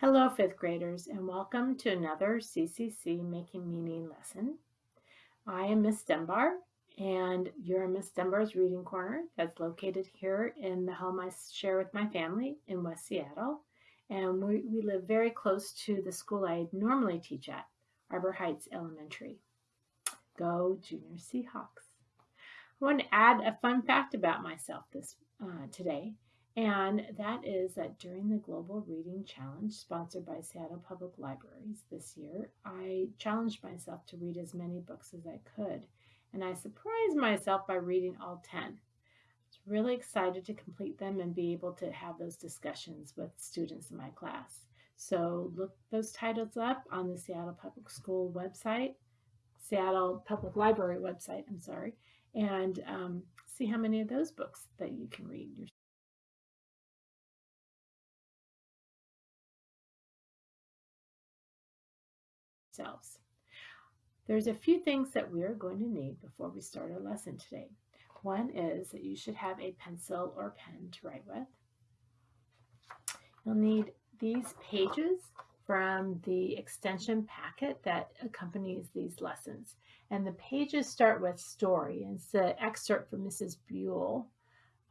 Hello, fifth graders, and welcome to another CCC Making Meaning lesson. I am Miss Dunbar, and you're Miss Dunbar's Reading Corner that's located here in the home I share with my family in West Seattle. And we, we live very close to the school I normally teach at, Arbor Heights Elementary. Go Junior Seahawks. I want to add a fun fact about myself this uh, today, and that is that during the Global Reading Challenge sponsored by Seattle Public Libraries this year, I challenged myself to read as many books as I could, and I surprised myself by reading all 10. I was really excited to complete them and be able to have those discussions with students in my class. So look those titles up on the Seattle Public School website, Seattle Public Library website, I'm sorry, and um, see how many of those books that you can read yourselves. There's a few things that we are going to need before we start our lesson today. One is that you should have a pencil or pen to write with. You'll need these pages from the extension packet that accompanies these lessons. And the pages start with story. And it's the excerpt from Mrs. Buell,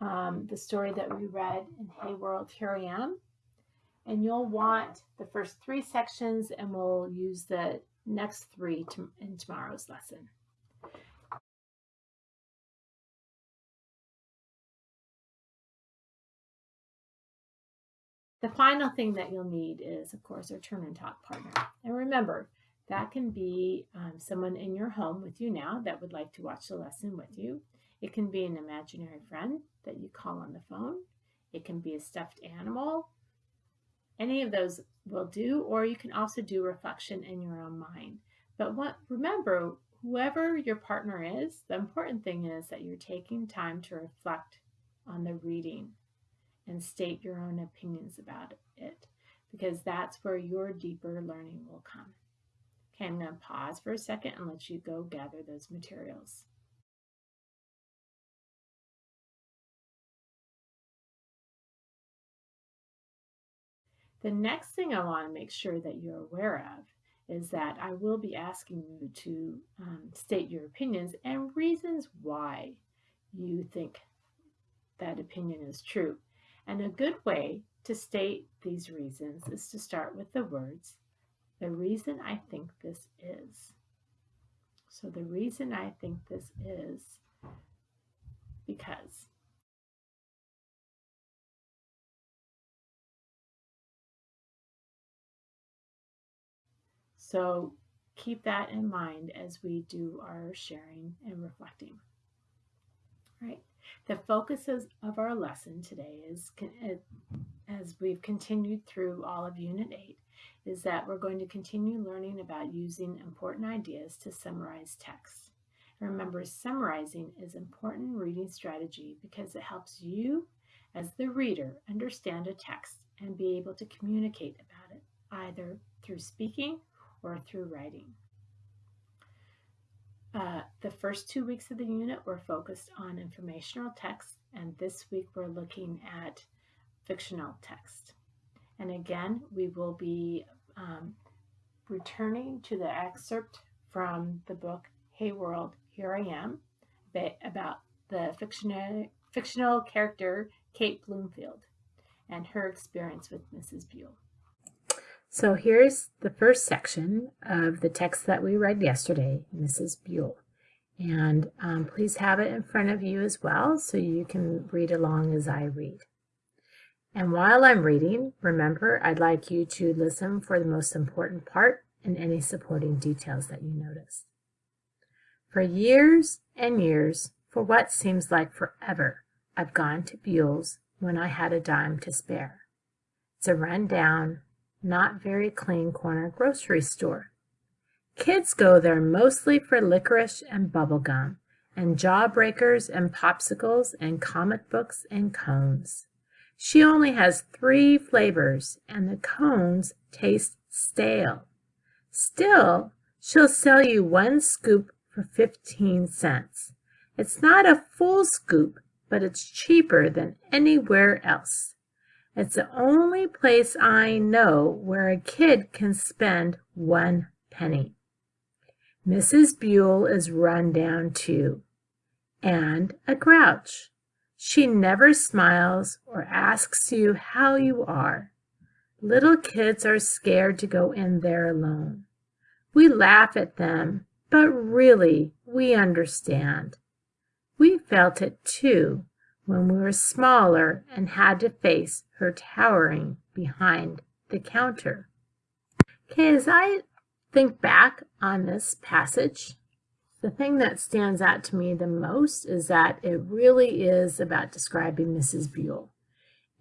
um, the story that we read in Hey World, Here I Am. And you'll want the first three sections and we'll use the next three to, in tomorrow's lesson. The final thing that you'll need is, of course, our turn and talk partner. And remember, that can be um, someone in your home with you now that would like to watch the lesson with you. It can be an imaginary friend that you call on the phone. It can be a stuffed animal. Any of those will do, or you can also do reflection in your own mind. But what, remember, whoever your partner is, the important thing is that you're taking time to reflect on the reading and state your own opinions about it because that's where your deeper learning will come. Okay, I'm going to pause for a second and let you go gather those materials. The next thing I want to make sure that you're aware of is that I will be asking you to um, state your opinions and reasons why you think that opinion is true. And a good way to state these reasons is to start with the words, the reason I think this is. So the reason I think this is because. So keep that in mind as we do our sharing and reflecting. Right. The focus of our lesson today is, uh, as we've continued through all of Unit 8, is that we're going to continue learning about using important ideas to summarize text. remember, summarizing is important reading strategy because it helps you as the reader understand a text and be able to communicate about it, either through speaking or through writing. Uh, the first two weeks of the unit were focused on informational text, and this week we're looking at fictional text. And again, we will be um, returning to the excerpt from the book Hey World, Here I Am, about the fictional, fictional character Kate Bloomfield and her experience with Mrs. Buell. So here's the first section of the text that we read yesterday, Mrs. Buell. And um, please have it in front of you as well so you can read along as I read. And while I'm reading, remember, I'd like you to listen for the most important part and any supporting details that you notice. For years and years, for what seems like forever, I've gone to Buell's when I had a dime to spare. It's a run-down, not very clean corner grocery store. Kids go there mostly for licorice and bubble gum, and jawbreakers and popsicles and comic books and cones. She only has three flavors, and the cones taste stale. Still, she'll sell you one scoop for 15 cents. It's not a full scoop, but it's cheaper than anywhere else. It's the only place I know where a kid can spend one penny. Mrs. Buell is run down too, and a grouch. She never smiles or asks you how you are. Little kids are scared to go in there alone. We laugh at them, but really we understand. We felt it too when we were smaller and mm-hmm. had to face her towering behind the counter. Okay, as I think back on this passage, the thing that stands out to me the most is that it really is about describing Mrs. Buell.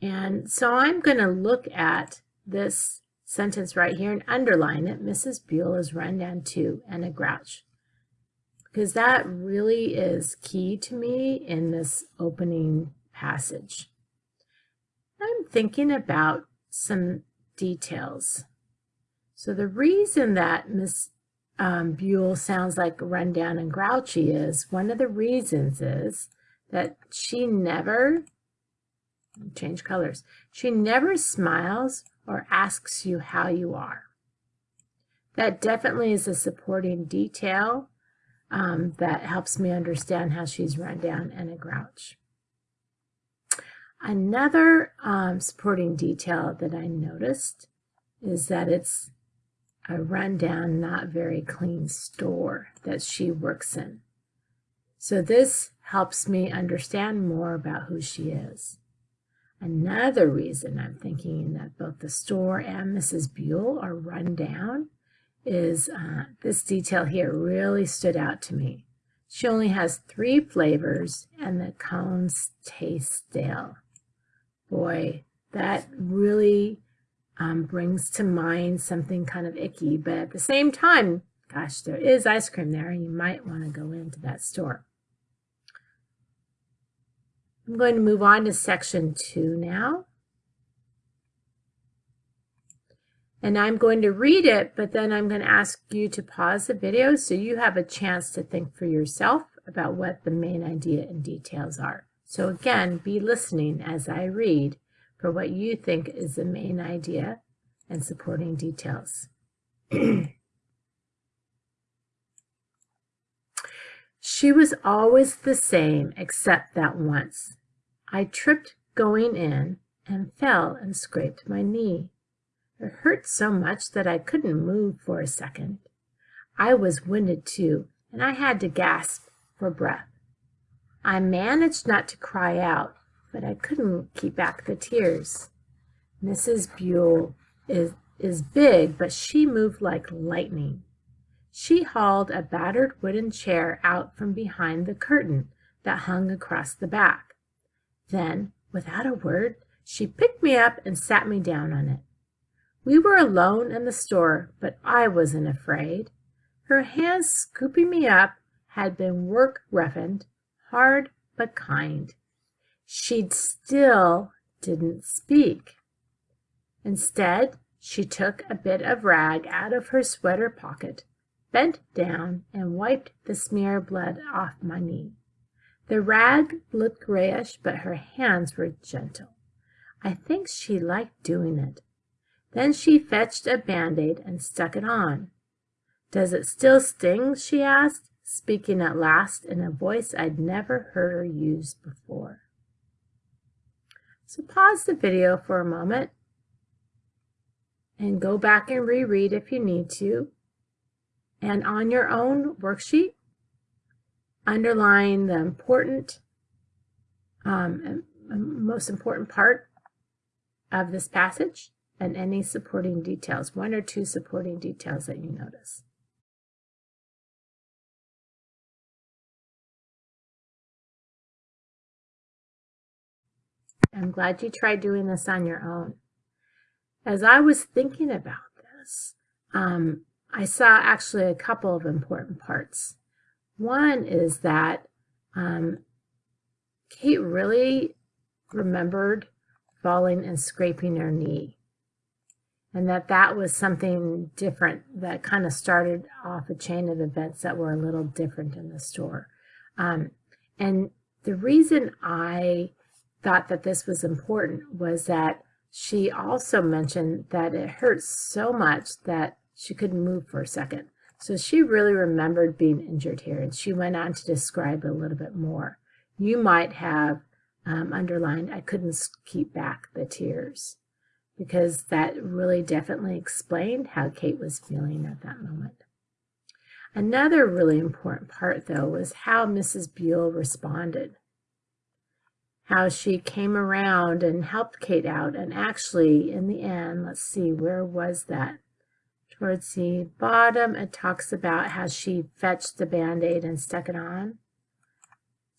And so I'm going to look at this sentence right here and underline it. Mrs. Buell is run down too and a grouch. Because that really is key to me in this opening passage. I'm thinking about some details. So the reason that Miss um, Buell sounds like rundown and grouchy is, one of the reasons is that she never, change colors, she never smiles or asks you how you are. That definitely is a supporting detail um, that helps me understand how she's run down and a grouch. Another um, supporting detail that I noticed is that it's a rundown, not very clean store that she works in. So this helps me understand more about who she is. Another reason I'm thinking that both the store and Mrs. Buell are run down is uh, this detail here really stood out to me. She only has three flavors and the cones taste stale. Boy, that really um, brings to mind something kind of icky, but at the same time, gosh, there is ice cream there you might want to go into that store. I'm going to move on to section two now. And I'm going to read it, but then I'm going to ask you to pause the video so you have a chance to think for yourself about what the main idea and details are. So again, be listening as I read for what you think is the main idea and supporting details. she was always the same except that once. I tripped going in and fell and scraped my knee. It hurt so much that I couldn't move for a second. I was winded too, and I had to gasp for breath. I managed not to cry out, but I couldn't keep back the tears. Mrs. Buell is, is big, but she moved like lightning. She hauled a battered wooden chair out from behind the curtain that hung across the back. Then, without a word, she picked me up and sat me down on it. We were alone in the store, but I wasn't afraid. Her hands scooping me up had been work roughened, hard but kind. She still didn't speak. Instead, she took a bit of rag out of her sweater pocket, bent down, and wiped the smear of blood off my knee. The rag looked grayish, but her hands were gentle. I think she liked doing it. Then she fetched a band-aid and stuck it on. Does it still sting? she asked, speaking at last in a voice I'd never heard her use before. So pause the video for a moment and go back and reread if you need to. And on your own worksheet, underline the important, um, most important part of this passage and any supporting details, one or two supporting details that you notice. I'm glad you tried doing this on your own. As I was thinking about this, um, I saw actually a couple of important parts. One is that um, Kate really remembered falling and scraping her knee and that that was something different that kind of started off a chain of events that were a little different in the store. Um, and the reason I thought that this was important was that she also mentioned that it hurt so much that she couldn't move for a second. So she really remembered being injured here, and she went on to describe a little bit more. You might have um, underlined, I couldn't keep back the tears, because that really definitely explained how Kate was feeling at that moment. Another really important part, though, was how Mrs. Buell responded. How she came around and helped Kate out. And actually, in the end, let's see, where was that? Towards the bottom, it talks about how she fetched the Band-Aid and stuck it on.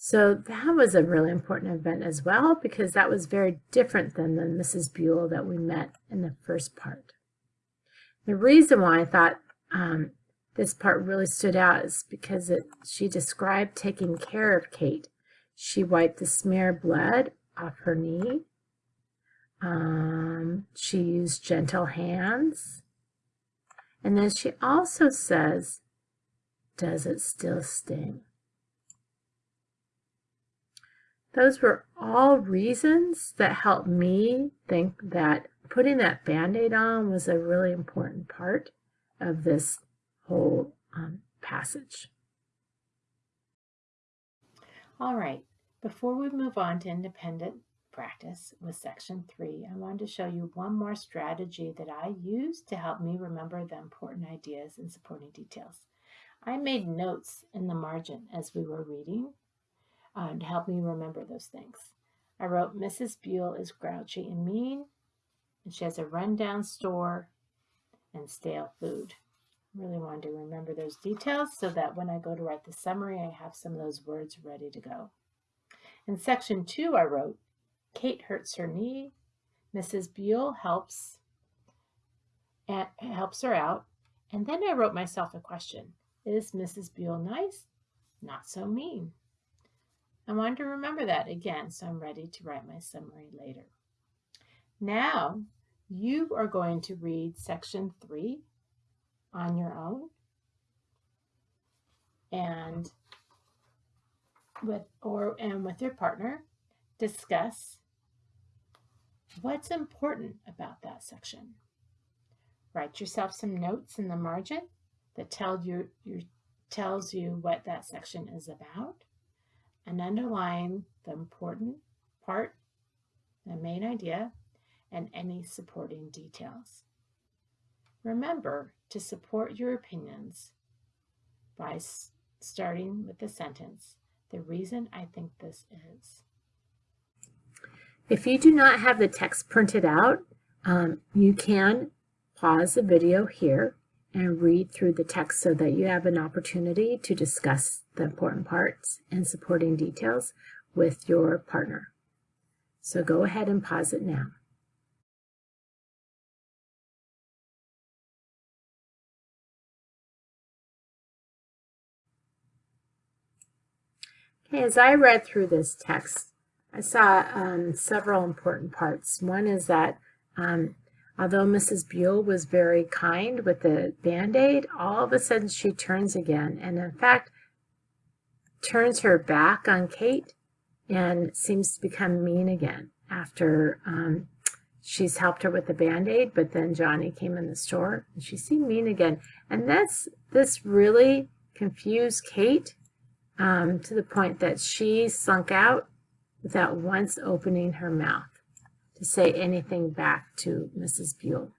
So that was a really important event as well because that was very different than the Mrs. Buell that we met in the first part. The reason why I thought um, this part really stood out is because it, she described taking care of Kate. She wiped the smear blood off her knee. Um, she used gentle hands. And then she also says, does it still sting? Those were all reasons that helped me think that putting that band-aid on was a really important part of this whole um, passage. All right, before we move on to independent practice with section three, I wanted to show you one more strategy that I use to help me remember the important ideas and supporting details. I made notes in the margin as we were reading uh, to help me remember those things. I wrote, Mrs. Buell is grouchy and mean, and she has a rundown store and stale food really wanted to remember those details so that when I go to write the summary, I have some of those words ready to go. In section two, I wrote, Kate hurts her knee. Mrs. Buell helps, and helps her out. And then I wrote myself a question. Is Mrs. Buell nice? Not so mean. I wanted to remember that again, so I'm ready to write my summary later. Now, you are going to read section three on your own. And with or and with your partner discuss what's important about that section. Write yourself some notes in the margin that tell you your tells you what that section is about and underline the important part the main idea and any supporting details remember to support your opinions by starting with the sentence, the reason I think this is. If you do not have the text printed out, um, you can pause the video here and read through the text so that you have an opportunity to discuss the important parts and supporting details with your partner. So go ahead and pause it now. Okay, as I read through this text, I saw um, several important parts. One is that um, although Mrs. Buell was very kind with the Band-Aid, all of a sudden she turns again and in fact turns her back on Kate and seems to become mean again after um, she's helped her with the Band-Aid, but then Johnny came in the store and she seemed mean again. And this, this really confused Kate um, to the point that she slunk out without once opening her mouth to say anything back to Mrs. Buell.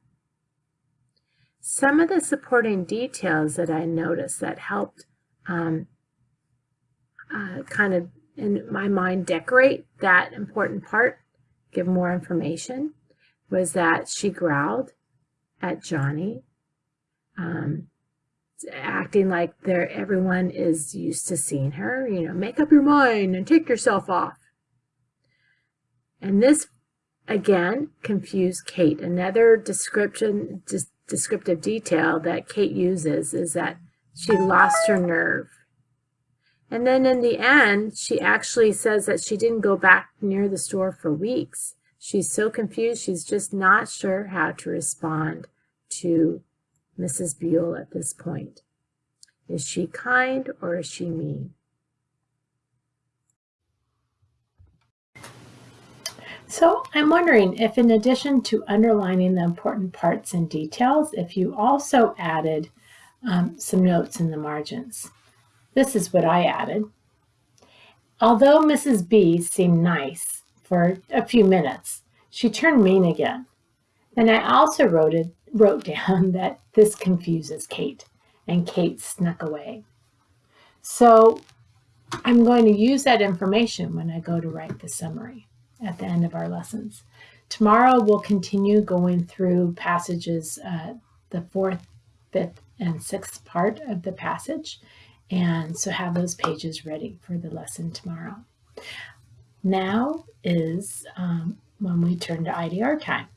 Some of the supporting details that I noticed that helped um, uh, kind of, in my mind, decorate that important part, give more information, was that she growled at Johnny. Um, acting like they're, everyone is used to seeing her, you know, make up your mind and take yourself off. And this, again, confused Kate. Another description, descriptive detail that Kate uses is that she lost her nerve. And then in the end, she actually says that she didn't go back near the store for weeks. She's so confused, she's just not sure how to respond to Mrs. Buell at this point? Is she kind or is she mean? So I'm wondering if in addition to underlining the important parts and details, if you also added um, some notes in the margins. This is what I added. Although Mrs. B seemed nice for a few minutes, she turned mean again. And I also wrote, it, wrote down that this confuses Kate, and Kate snuck away. So I'm going to use that information when I go to write the summary at the end of our lessons. Tomorrow we'll continue going through passages, uh, the fourth, fifth, and sixth part of the passage. And so have those pages ready for the lesson tomorrow. Now is um, when we turn to IDR time.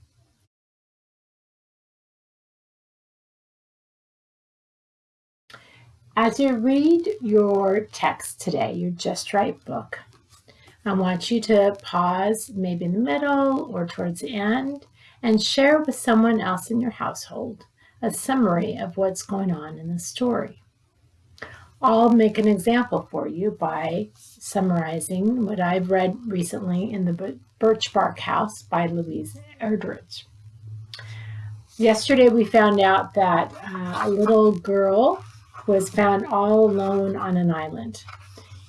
As you read your text today, your Just Right book, I want you to pause maybe in the middle or towards the end and share with someone else in your household a summary of what's going on in the story. I'll make an example for you by summarizing what I've read recently in the Birch Bark House by Louise Erdrich. Yesterday we found out that uh, a little girl was found all alone on an island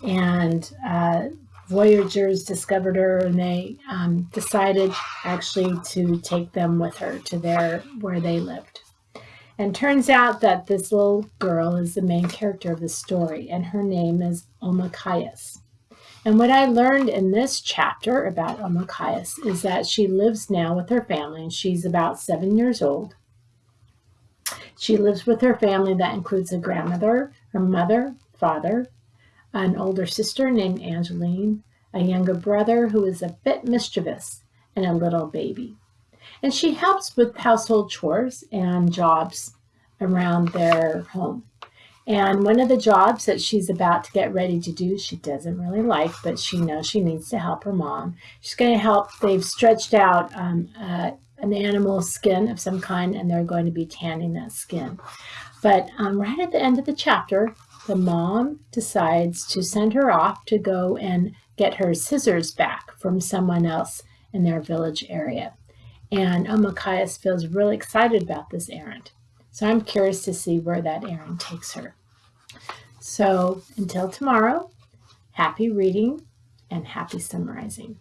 and uh, Voyagers discovered her and they um, decided actually to take them with her to their where they lived. And turns out that this little girl is the main character of the story, and her name is Omakayas. And what I learned in this chapter about Omakayas is that she lives now with her family, and she's about seven years old. She lives with her family that includes a grandmother, her mother, father, an older sister named Angeline, a younger brother who is a bit mischievous, and a little baby. And she helps with household chores and jobs around their home. And one of the jobs that she's about to get ready to do, she doesn't really like, but she knows she needs to help her mom. She's going to help. They've stretched out um, uh, an animal skin of some kind, and they're going to be tanning that skin. But um, right at the end of the chapter, the mom decides to send her off to go and get her scissors back from someone else in their village area. And oh, Omakayas feels really excited about this errand. So I'm curious to see where that errand takes her. So until tomorrow, happy reading and happy summarizing.